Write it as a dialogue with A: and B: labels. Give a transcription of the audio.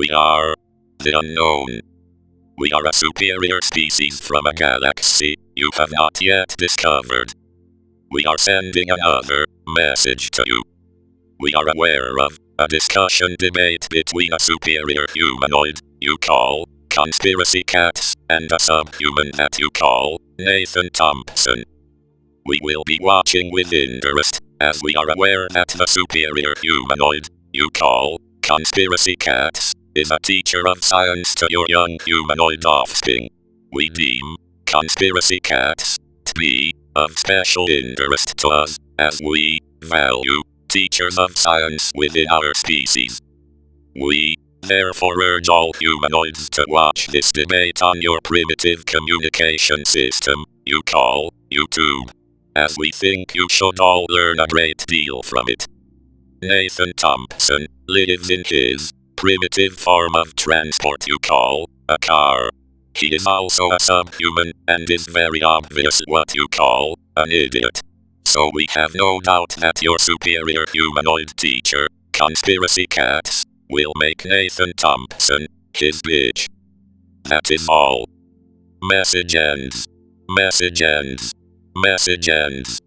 A: We are the unknown. We are a superior species from a galaxy you have not yet discovered. We are sending another message to you. We are aware of a discussion debate between a superior humanoid you call Conspiracy Cats and a subhuman that you call Nathan Thompson. We will be watching with interest, as we are aware that the superior humanoid you call Conspiracy Cats is a teacher of science to your young humanoid offspring. We hmm. deem conspiracy cats to be of special interest to us, as we value teachers of science within our species. We therefore urge all humanoids to watch this debate on your primitive communication system you call YouTube, as we think you should all learn a great deal from it. Nathan Thompson lives in his primitive form of transport you call a car. He is also a subhuman, and is very obvious what you call an idiot. So we have no doubt that your superior humanoid teacher, Conspiracy Cats, will make Nathan Thompson his bitch. That is all. Message ends. Message ends. Message ends.